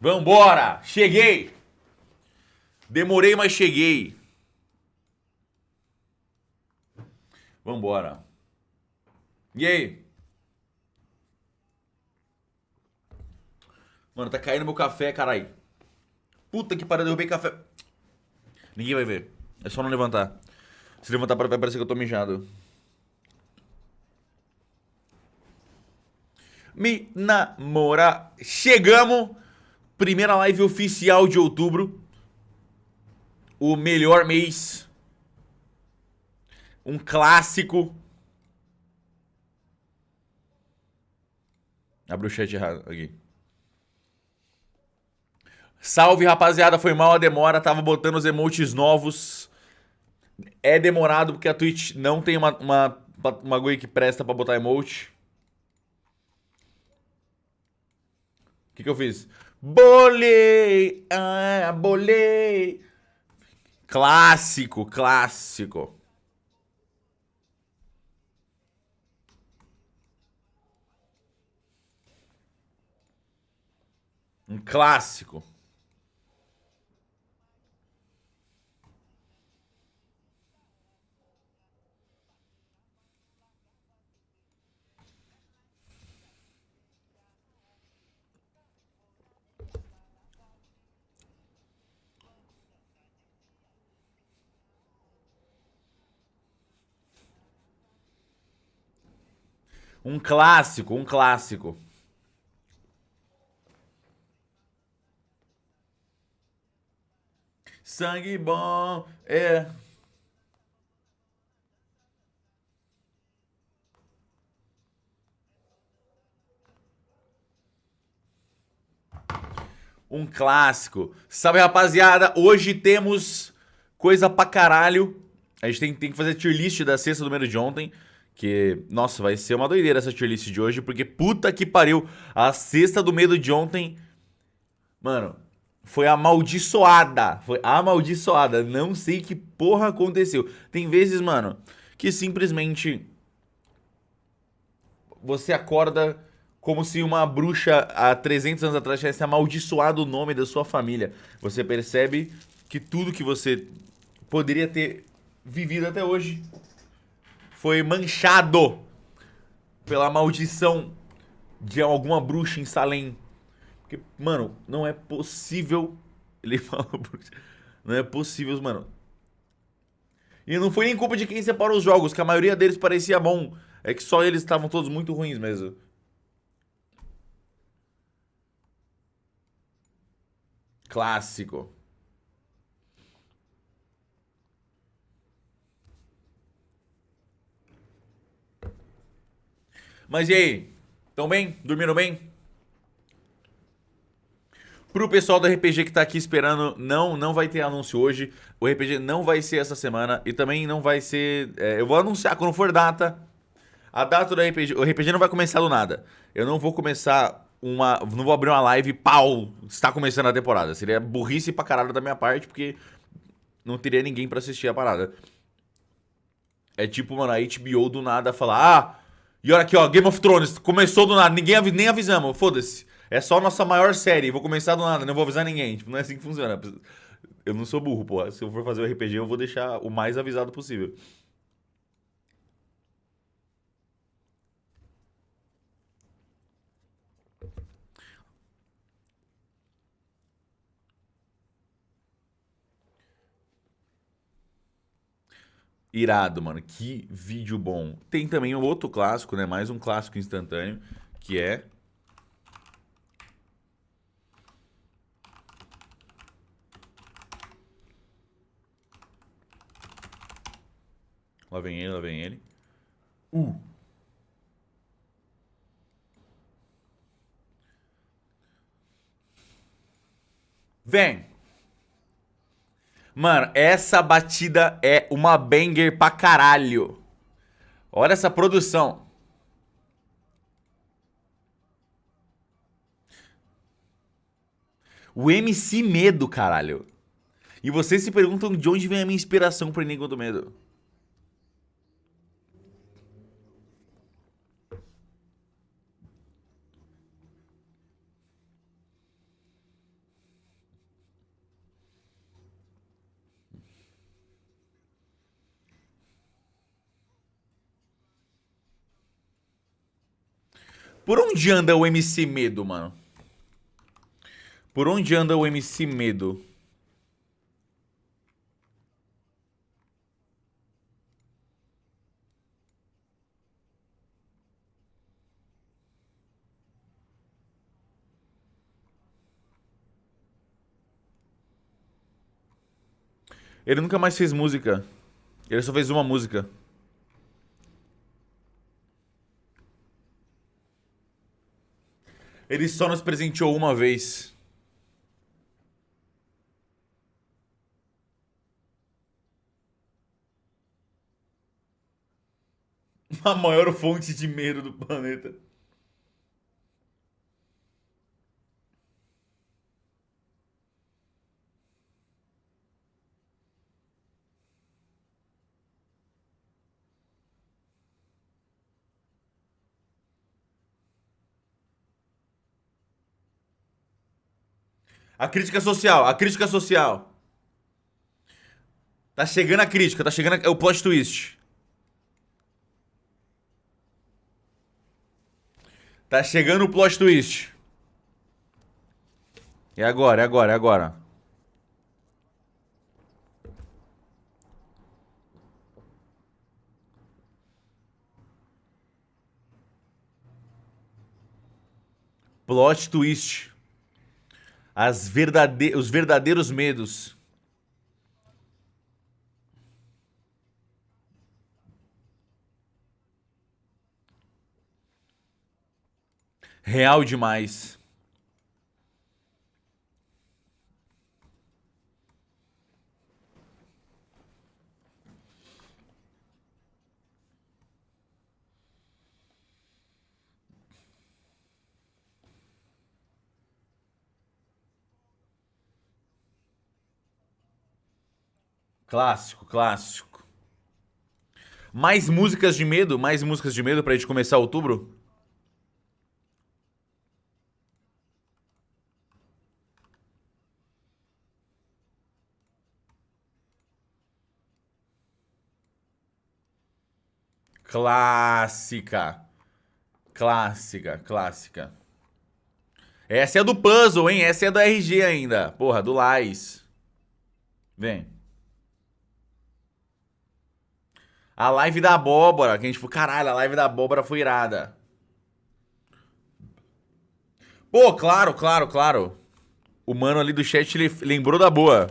Vambora! Cheguei! Demorei, mas cheguei. Vambora. E aí? Mano, tá caindo meu café, carai. Puta que pariu, derrubei café. Ninguém vai ver. É só não levantar. Se levantar vai parecer que eu tô mijado. Me namora. Chegamos. Primeira live oficial de outubro. O melhor mês. Um clássico. Abre o chat errado aqui. Salve, rapaziada. Foi mal a demora. Tava botando os emotes novos. É demorado porque a Twitch não tem uma, uma, uma que presta pra botar emote. Que, que eu fiz? Bolei! Ah, bolei! Clássico, clássico. Um clássico. Um clássico, um clássico. Sangue bom, é. Um clássico. Salve, rapaziada. Hoje temos coisa pra caralho. A gente tem, tem que fazer tier list da sexta do número de ontem. Que, nossa, vai ser uma doideira essa tier list de hoje, porque puta que pariu. A sexta do medo de ontem, mano, foi amaldiçoada. Foi amaldiçoada. Não sei que porra aconteceu. Tem vezes, mano, que simplesmente você acorda como se uma bruxa há 300 anos atrás tivesse amaldiçoado o nome da sua família. Você percebe que tudo que você poderia ter vivido até hoje foi manchado pela maldição de alguma bruxa em Salem. Porque, mano, não é possível. Ele fala, não é possível, mano. E não foi nem culpa de quem separou os jogos, que a maioria deles parecia bom. É que só eles estavam todos muito ruins mesmo. Clássico. Mas e aí? Tão bem? Dormiram bem? Pro pessoal do RPG que tá aqui esperando, não, não vai ter anúncio hoje. O RPG não vai ser essa semana e também não vai ser... É, eu vou anunciar quando for data. A data do RPG... O RPG não vai começar do nada. Eu não vou começar uma... Não vou abrir uma live pau, está começando a temporada. Seria burrice pra caralho da minha parte, porque não teria ninguém pra assistir a parada. É tipo, mano, a HBO do nada falar... Ah, e olha aqui, ó, Game of Thrones, começou do nada, ninguém avi nem avisamos, foda-se. É só a nossa maior série, vou começar do nada, não vou avisar ninguém. Tipo, não é assim que funciona. Eu não sou burro, pô. Se eu for fazer o RPG, eu vou deixar o mais avisado possível. Irado, mano. Que vídeo bom. Tem também outro clássico, né? Mais um clássico instantâneo, que é... Lá vem ele, lá vem ele. Uh! Vem! Mano, essa batida é uma banger pra caralho. Olha essa produção. O MC Medo, caralho. E vocês se perguntam de onde vem a minha inspiração pro Enigma do Medo. Por onde anda o MC Medo, mano? Por onde anda o MC Medo? Ele nunca mais fez música. Ele só fez uma música. Ele só nos presenteou uma vez. A maior fonte de medo do planeta. A crítica social, a crítica social. Tá chegando a crítica, tá chegando a... é o plot twist. Tá chegando o plot twist. É agora, é agora, é agora. Plot twist. As verdade... Os verdadeiros medos. Real demais. Clássico, clássico. Mais músicas de medo? Mais músicas de medo pra gente começar outubro? Clássica. Clássica, clássica. Essa é do puzzle, hein? Essa é do RG ainda. Porra, do Lais. Vem. A live da abóbora, que a gente falou, caralho, a live da abóbora foi irada. Pô, claro, claro, claro. O mano ali do chat, ele lembrou da boa.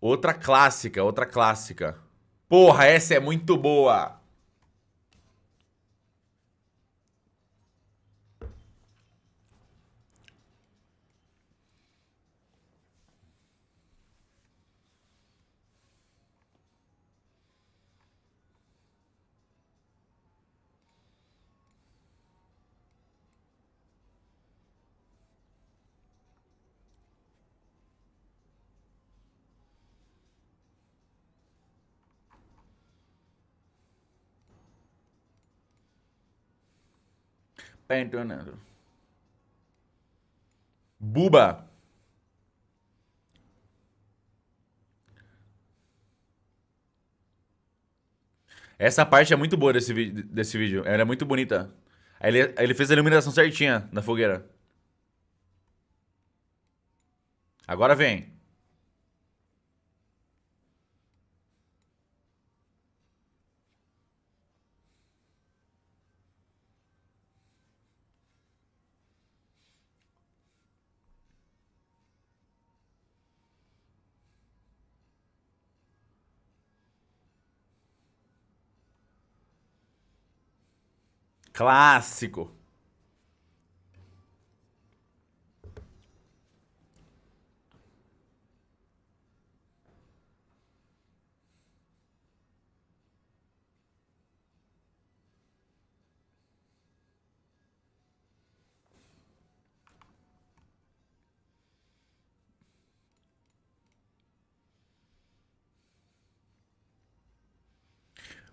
Outra clássica, outra clássica. Porra, essa é muito boa. Pentonando. Buba. Essa parte é muito boa desse, desse vídeo. Ela é muito bonita. Ele, ele fez a iluminação certinha na fogueira. Agora vem. Clássico.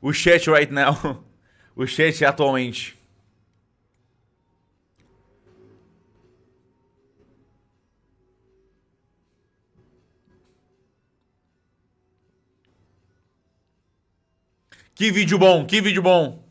O chat right now. O chat atualmente. Que vídeo bom, que vídeo bom.